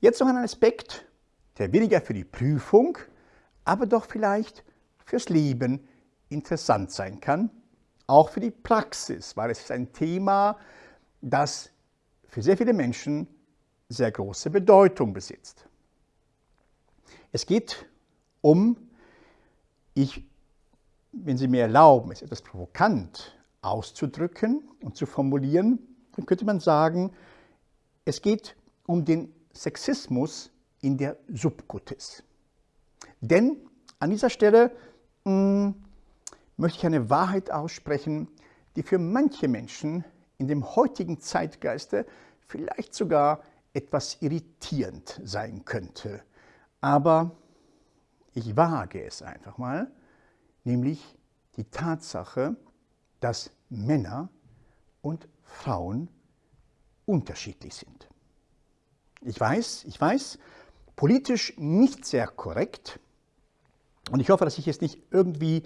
Jetzt noch ein Aspekt, der weniger für die Prüfung, aber doch vielleicht fürs Leben interessant sein kann, auch für die Praxis, weil es ist ein Thema, das für sehr viele Menschen sehr große Bedeutung besitzt. Es geht um, ich, wenn Sie mir erlauben, es etwas provokant auszudrücken und zu formulieren, dann könnte man sagen, es geht um den Sexismus in der Subkutis. Denn an dieser Stelle mh, hm, möchte ich eine Wahrheit aussprechen, die für manche Menschen in dem heutigen Zeitgeiste vielleicht sogar etwas irritierend sein könnte. Aber ich wage es einfach mal, nämlich die Tatsache, dass Männer und Frauen unterschiedlich sind. Ich weiß, ich weiß, politisch nicht sehr korrekt und ich hoffe, dass ich jetzt nicht irgendwie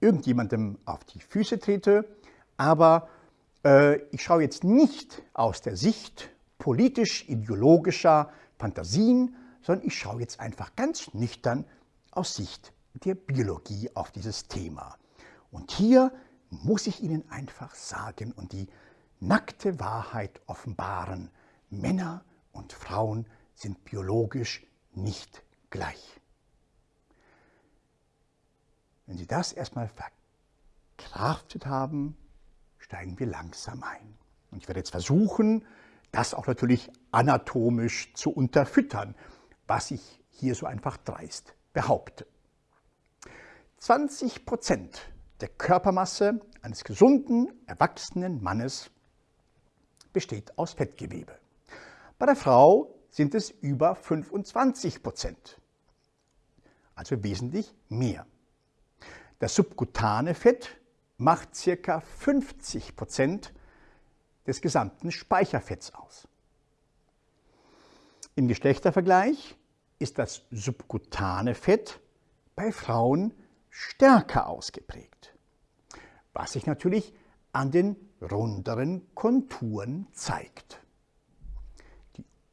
irgendjemandem auf die Füße trete, aber äh, ich schaue jetzt nicht aus der Sicht politisch-ideologischer Fantasien, sondern ich schaue jetzt einfach ganz nüchtern aus Sicht der Biologie auf dieses Thema. Und hier muss ich Ihnen einfach sagen und die nackte Wahrheit offenbaren. Männer und Frauen sind biologisch nicht gleich. Wenn Sie das erstmal verkraftet haben, steigen wir langsam ein. Und ich werde jetzt versuchen, das auch natürlich anatomisch zu unterfüttern, was ich hier so einfach dreist behaupte. 20 Prozent der Körpermasse eines gesunden, erwachsenen Mannes besteht aus Fettgewebe. Bei der Frau sind es über 25 Prozent, also wesentlich mehr. Das subkutane Fett macht ca. 50 Prozent des gesamten Speicherfetts aus. Im Geschlechtervergleich ist das subkutane Fett bei Frauen stärker ausgeprägt, was sich natürlich an den runderen Konturen zeigt.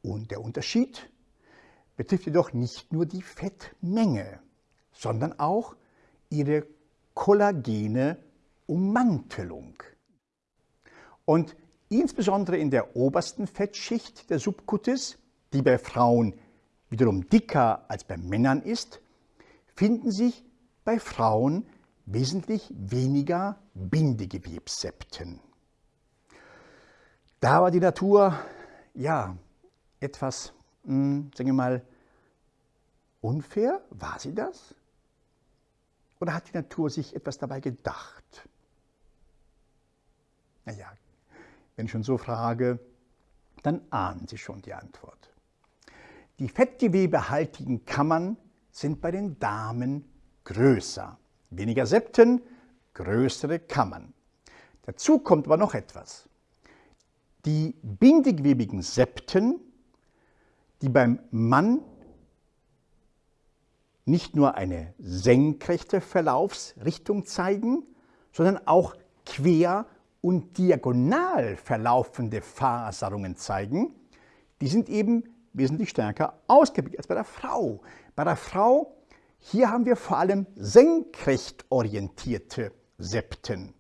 Und der Unterschied betrifft jedoch nicht nur die Fettmenge, sondern auch ihre kollagene Ummantelung. Und insbesondere in der obersten Fettschicht der Subkutis, die bei Frauen wiederum dicker als bei Männern ist, finden sich bei Frauen wesentlich weniger Bindegewebssepten. Da war die Natur, ja, etwas, mh, hm, sagen wir mal, unfair. War sie das? Oder hat die Natur sich etwas dabei gedacht? Naja, wenn ich schon so frage, dann ahnen Sie schon die Antwort. Die fettgewebehaltigen Kammern sind bei den Damen größer. Weniger Septen, größere Kammern. Dazu kommt aber noch etwas. Die bindegewebigen Septen, die beim Mann nicht nur eine senkrechte Verlaufsrichtung zeigen, sondern auch quer und diagonal verlaufende Faserungen zeigen, die sind eben wesentlich stärker ausgeprägt als bei der Frau. Bei der Frau, hier haben wir vor allem senkrecht orientierte Septen.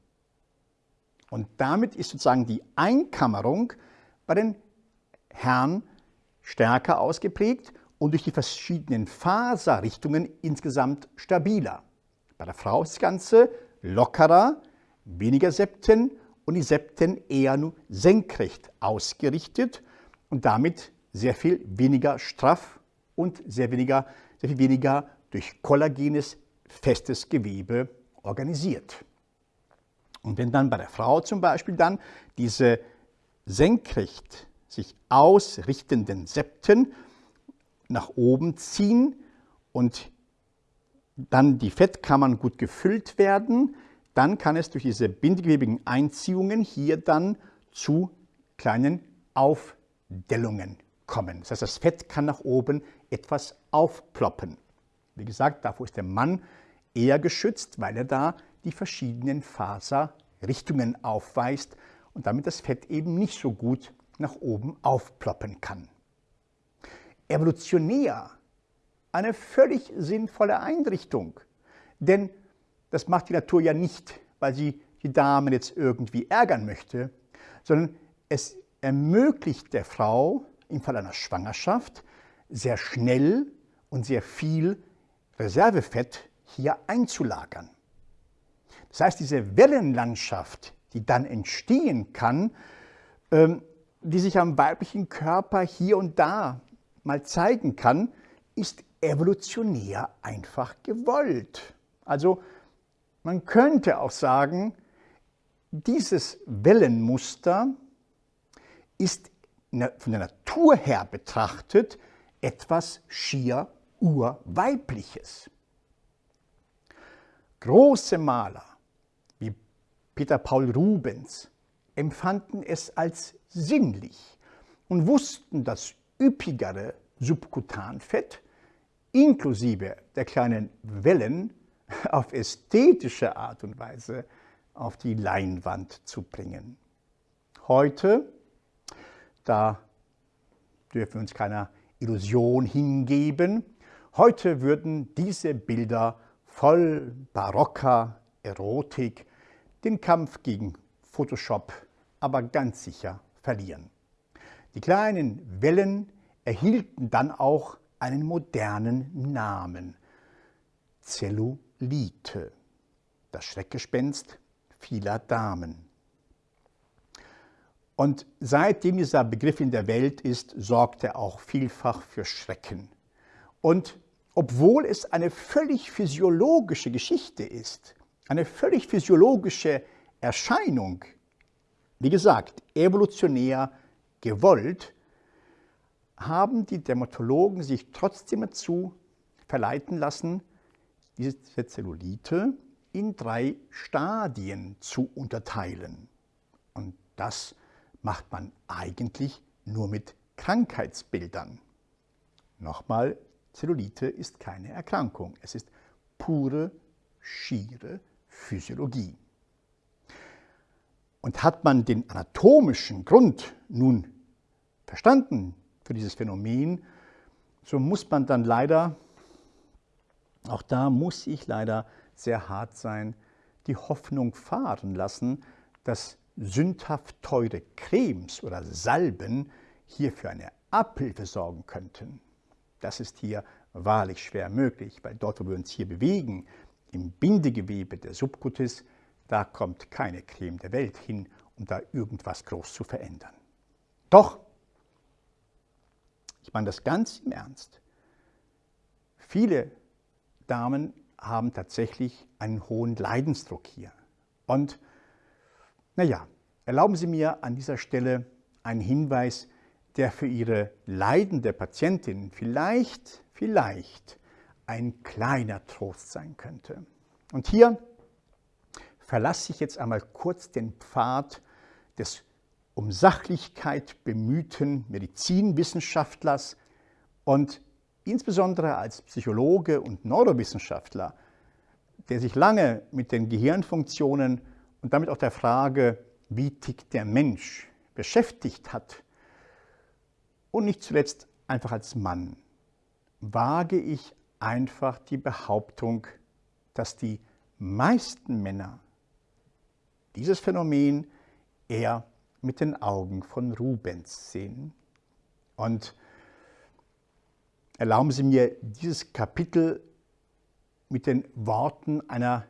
Und damit ist sozusagen die Einkammerung bei den Herren stärker ausgeprägt und durch die verschiedenen Faserrichtungen insgesamt stabiler. Bei der Frau ist das Ganze lockerer, weniger Septen und die Septen eher nur senkrecht ausgerichtet und damit sehr viel weniger straff und sehr, weniger, sehr viel weniger durch kollagenes, festes Gewebe organisiert. Und wenn dann bei der Frau zum Beispiel dann diese senkrecht sich ausrichtenden Septen nach oben ziehen und dann die Fettkammern gut gefüllt werden, dann kann es durch diese bindegewebigen Einziehungen hier dann zu kleinen Aufdellungen kommen. Das heißt, das Fett kann nach oben etwas aufploppen. Wie gesagt, davor ist der Mann eher geschützt, weil er da die verschiedenen Faserrichtungen aufweist und damit das Fett eben nicht so gut nach oben aufploppen kann. evolutionär eine völlig sinnvolle Einrichtung. Denn das macht die Natur ja nicht, weil sie die Damen jetzt irgendwie ärgern möchte, sondern es ermöglicht der Frau im Fall einer Schwangerschaft sehr schnell und sehr viel Reservefett hier einzulagern. Das heißt, diese Wellenlandschaft, die dann entstehen kann, ähm, die sich am weiblichen Körper hier und da mal zeigen kann, ist evolutionär einfach gewollt. Also man könnte auch sagen, dieses Wellenmuster ist von der Natur her betrachtet etwas schier urweibliches. Große Maler wie Peter Paul Rubens empfanden es als sinnlich und wussten das üppigere Subkutanfett inklusive der kleinen Wellen auf ästhetische Art und Weise auf die Leinwand zu bringen. Heute, da dürfen wir uns keiner Illusion hingeben, heute würden diese Bilder voll barocker Erotik den Kampf gegen Photoshop aber ganz sicher verlieren. Die kleinen Wellen erhielten dann auch einen modernen Namen, Zellulite, das Schreckgespenst vieler Damen. Und seitdem dieser Begriff in der Welt ist, sorgt er auch vielfach für Schrecken. Und obwohl es eine völlig physiologische Geschichte ist, eine völlig physiologische Erscheinung, wie gesagt, evolutionär gewollt, haben die Dermatologen sich trotzdem dazu verleiten lassen, diese Zellulite in drei Stadien zu unterteilen. Und das macht man eigentlich nur mit Krankheitsbildern. Nochmal, Zellulite ist keine Erkrankung. Es ist pure, schiere Physiologie. Und hat man den anatomischen Grund nun verstanden für dieses Phänomen, so muss man dann leider auch da muss ich leider sehr hart sein, die Hoffnung fahren lassen, dass sündhaft teure Cremes oder Salben hier für eine Abhilfe sorgen könnten. Das ist hier wahrlich schwer möglich, weil dort, wo wir uns hier bewegen, im Bindegewebe der Subkutis, da kommt keine Creme der Welt hin, um da irgendwas groß zu verändern. Doch, ich meine das ganz im Ernst, viele Damen haben tatsächlich einen hohen Leidensdruck hier. Und naja, erlauben Sie mir an dieser Stelle einen Hinweis, der für Ihre leidende Patientin vielleicht, vielleicht ein kleiner Trost sein könnte. Und hier verlasse ich jetzt einmal kurz den Pfad des um Sachlichkeit bemühten Medizinwissenschaftlers und insbesondere als Psychologe und Neurowissenschaftler, der sich lange mit den Gehirnfunktionen und damit auch der Frage, wie tickt der Mensch, beschäftigt hat, und nicht zuletzt einfach als Mann, wage ich einfach die Behauptung, dass die meisten Männer dieses Phänomen eher mit den Augen von Rubens sehen. Und Erlauben Sie mir dieses Kapitel mit den Worten einer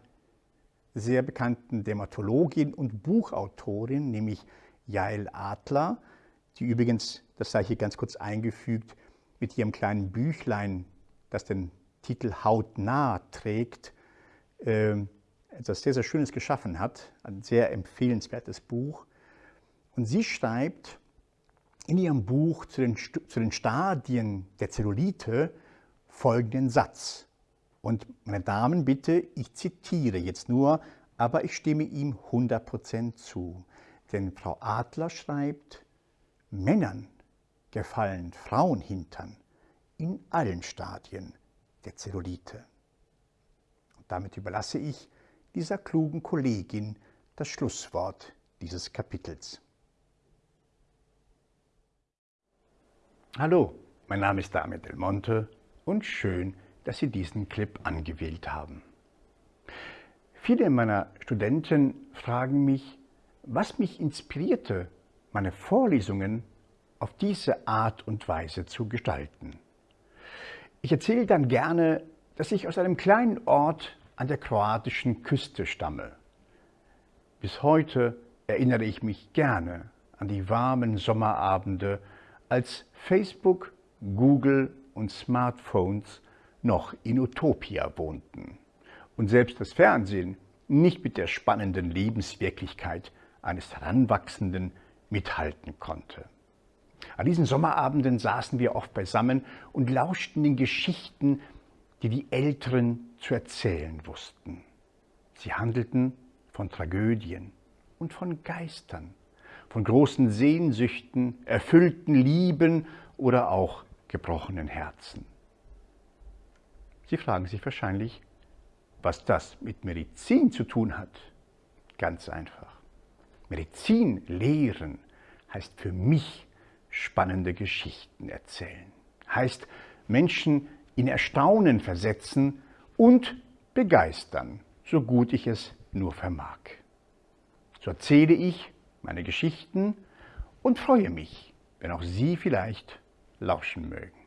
sehr bekannten Dermatologin und Buchautorin, nämlich Jael Adler, die übrigens, das sei hier ganz kurz eingefügt, mit ihrem kleinen Büchlein, das den Titel Hautnah trägt, ähm, etwas sehr, sehr Schönes geschaffen hat, ein sehr empfehlenswertes Buch. Und sie schreibt, in ihrem Buch zu den, zu den Stadien der Zellulite folgenden Satz. Und meine Damen, bitte, ich zitiere jetzt nur, aber ich stimme ihm 100% zu. Denn Frau Adler schreibt, Männern gefallen Frauenhintern in allen Stadien der Zellulite. Und damit überlasse ich dieser klugen Kollegin das Schlusswort dieses Kapitels. Hallo, Mein Name ist Damian Del Monte und schön, dass Sie diesen Clip angewählt haben. Viele meiner Studenten fragen mich, was mich inspirierte, meine Vorlesungen auf diese Art und Weise zu gestalten. Ich erzähle dann gerne, dass ich aus einem kleinen Ort an der kroatischen Küste stamme. Bis heute erinnere ich mich gerne an die warmen Sommerabende, als Facebook, Google und Smartphones noch in Utopia wohnten und selbst das Fernsehen nicht mit der spannenden Lebenswirklichkeit eines Heranwachsenden mithalten konnte. An diesen Sommerabenden saßen wir oft beisammen und lauschten den Geschichten, die die Älteren zu erzählen wussten. Sie handelten von Tragödien und von Geistern, von großen Sehnsüchten, erfüllten Lieben oder auch gebrochenen Herzen. Sie fragen sich wahrscheinlich, was das mit Medizin zu tun hat. Ganz einfach. Medizin lehren heißt für mich spannende Geschichten erzählen. Heißt Menschen in Erstaunen versetzen und begeistern, so gut ich es nur vermag. So erzähle ich meine Geschichten und freue mich, wenn auch Sie vielleicht lauschen mögen.